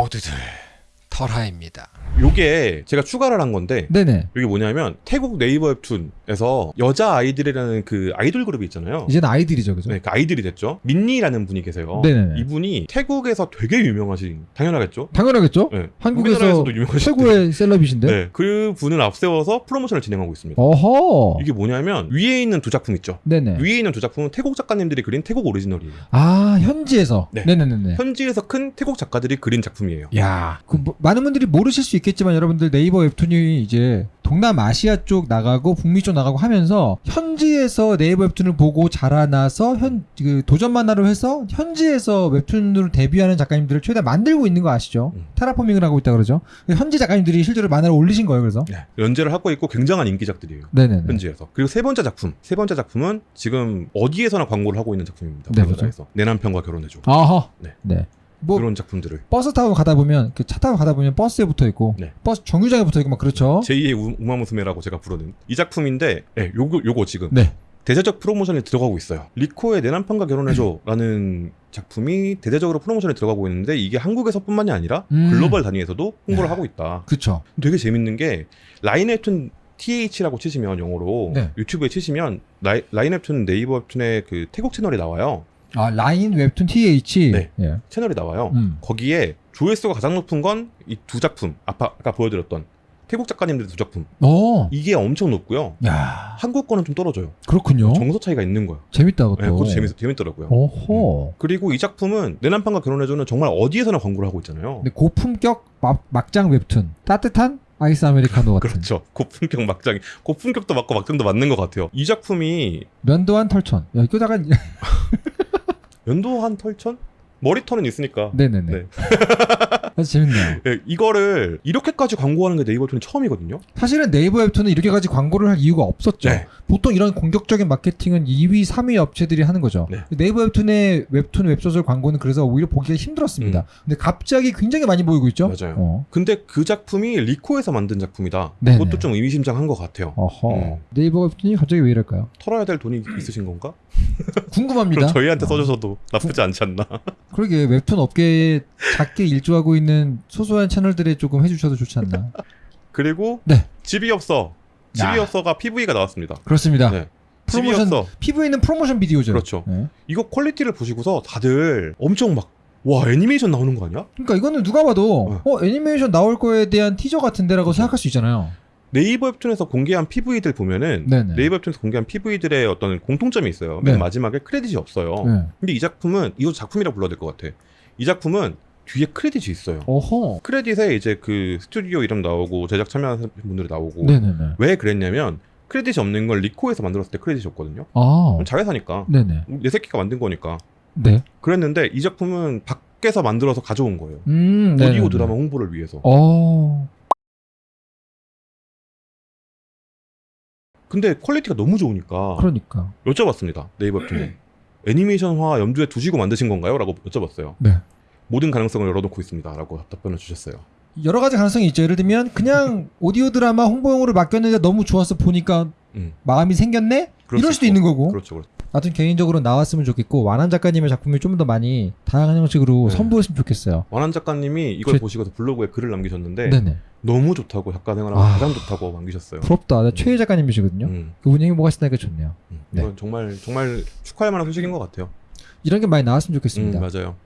모두들 털하입니다. 요게 제가 추가를 한 건데 네네. 이게 뭐냐면 태국 네이버 웹툰에서 여자 아이들이라는 그 아이돌 그룹이 있잖아요. 이제는 아이들이죠, 그죠? 네, 그 아이들이 됐죠. 민니라는 분이 계세요. 네네네. 이분이 태국에서 되게 유명하신 당연하겠죠. 당연하겠죠. 네. 한국에서 우리나라에서도 유명하신 최고의 셀럽이신데. 네, 그 분을 앞세워서 프로모션을 진행하고 있습니다. 어허. 이게 뭐냐면 위에 있는 두 작품 있죠. 네네. 위에 있는 두 작품은 태국 작가님들이 그린 태국 오리지널이에요. 아 현지에서. 네. 네네네네. 현지에서 큰 태국 작가들이 그린 작품이에요. 야, 그 뭐, 많은 분들이 모르실 수 있겠 지만 여러분들 네이버 웹툰이 이제 동남아시아 쪽 나가고 북미 쪽 나가고 하면서 현지에서 네이버 웹툰을 보고 자라나서 현 그 도전 만화로 해서 현지에서 웹툰으로 데뷔하는 작가님들을 최대한 만들고 있는 거 아시죠? 음. 테라포밍을 하고 있다 그러죠. 현지 작가님들이 실제로 만화를 올리신 거예요, 그래서. 네, 연재를 하고 있고 굉장한 인기작들이에요. 네네네. 현지에서. 그리고 세 번째 작품. 세 번째 작품은 지금 어디에서나 광고를 하고 있는 작품입니다. 네, 우리나라에서. 내 남편과 결혼해줘. 아하. 네. 네. 뭐 그런 작품들을. 버스 타고 가다 보면 그 차 타고 가다 보면 버스에 붙어 있고 네. 버스 정류장에 붙어 있고 막 그렇죠. 제2의 우- 우마무스메라고 제가 부르는 이 작품인데 네, 요거 요거 지금 네. 대대적 프로모션에 들어가고 있어요. 리코의 내 남편과 결혼해줘라는 작품이 대대적으로 프로모션에 들어가고 있는데 이게 한국에서뿐만이 아니라 음. 글로벌 단위에서도 홍보를 야. 하고 있다. 그렇죠. 되게 재밌는 게 라인웹툰 TH라고 치시면 영어로 네. 유튜브에 치시면 라이, 라인웹툰 네이버 웹툰의 그 태국 채널이 나와요. 아 라인 웹툰 TH. 네. 예. 채널이 나와요. 음. 거기에 조회수가 가장 높은 건 이 두 작품 아까, 아까 보여드렸던 태국 작가님들 두 작품 어. 이게 엄청 높고요. 야. 한국 거는 좀 떨어져요. 그렇군요. 정서 차이가 있는 거예요. 재밌다 그것도. 네, 그것도 재밌, 재밌더라고요. 어허. 그리고 이 작품은 내 남편과 결혼해줘는 정말 어디에서나 광고를 하고 있잖아요. 근데 고품격 막, 막장 웹툰. 따뜻한 아이스 아메리카노 같은. 그렇죠. 고품격 막장이 고품격도 맞고 막장도 맞는 것 같아요. 이 작품이 면도한 털천. 야 이거다가 연도 한 털천? 머리털은 있으니까. 네네네. 네. 아주 재밌네요. 예, 이거를 이렇게까지 광고하는 게 네이버 툰이 처음이거든요. 사실은 네이버 웹툰은 이렇게까지 광고를 할 이유가 없었죠. 네. 보통 이런 공격적인 마케팅은 2위, 3위 업체들이 하는 거죠. 네. 네이버 웹툰의 웹툰, 웹소설 광고는 그래서 오히려 보기가 힘들었습니다. 근데 갑자기 굉장히 많이 보이고 있죠. 음. 맞아요. 어. 근데 그 작품이 리코에서 만든 작품이다. 네네. 그것도 좀 의미심장한 것 같아요. 어허. 음. 네이버 웹툰이 갑자기 왜 이럴까요? 털어야 될 돈이 있으신 건가? 궁금합니다. 그럼 저희한테 어. 써주셔도 나쁘지 않지 않나? 그러게 웹툰 업계에 작게 일조하고 있는 소소한 채널들에 조금 해주셔도 좋지 않나. 그리고 네. 집이 없어. 집이 야. 없어가 PV가 나왔습니다. 그렇습니다. 네. 프로모션. PV는 프로모션 비디오죠. 그렇죠. 네. 이거 퀄리티를 보시고서 다들 엄청 막 와 애니메이션 나오는 거 아니야? 그러니까 이거는 누가 봐도 어 애니메이션 나올 거에 대한 티저 같은데라고 생각할 수 있잖아요. 네이버 웹툰에서 공개한 PV들 보면은 네네. 네이버 웹툰에서 공개한 PV들의 어떤 공통점이 있어요. 맨 네. 마지막에 크레딧이 없어요. 네. 근데 이 작품은 이거 작품이라 불러야 될 것 같아. 이 작품은 뒤에 크레딧이 있어요. 어허. 크레딧에 이제 그 스튜디오 이름 나오고 제작 참여하는 분들이 나오고 네네네. 왜 그랬냐면 크레딧이 없는 걸 리코에서 만들었을 때 크레딧이 없거든요. 아. 자회사니까 네네. 내 새끼가 만든 거니까 네. 그랬는데 이 작품은 밖에서 만들어서 가져온 거예요. 음. 오디오 네네네. 드라마 홍보를 위해서. 어. 근데 퀄리티가 너무 좋으니까 그러니까. 여쭤봤습니다. 네이버 웹툰에 애니메이션화 염두에 두시고 만드신 건가요? 라고 여쭤봤어요. 네. 모든 가능성을 열어놓고 있습니다. 라고 답변을 주셨어요. 여러 가지 가능성이 있죠. 예를 들면 그냥 오디오 드라마 홍보용으로 맡겼는데 너무 좋아서 보니까 음, 마음이 생겼네? 이럴 수 수도 있고. 있는 거고. 그렇죠. 그렇죠. 하여튼 개인적으로 나왔으면 좋겠고 완한 작가님의 작품이 좀 더 많이 다양한 형식으로 네. 선보였으면 좋겠어요. 완한 작가님이 이걸 제- 보시고서 블로그에 글을 남기셨는데 네네. 너무 좋다고 작가 생활하고 아. 가장 좋다고 남기셨어요. 부럽다. 나 최애 작가님이시거든요. 음, 그분이 행복하시다니까 좋네요. 음. 네. 이건 정말 정말 축하할 만한 소식인 것 같아요. 이런 게 많이 나왔으면 좋겠습니다. 음, 맞아요.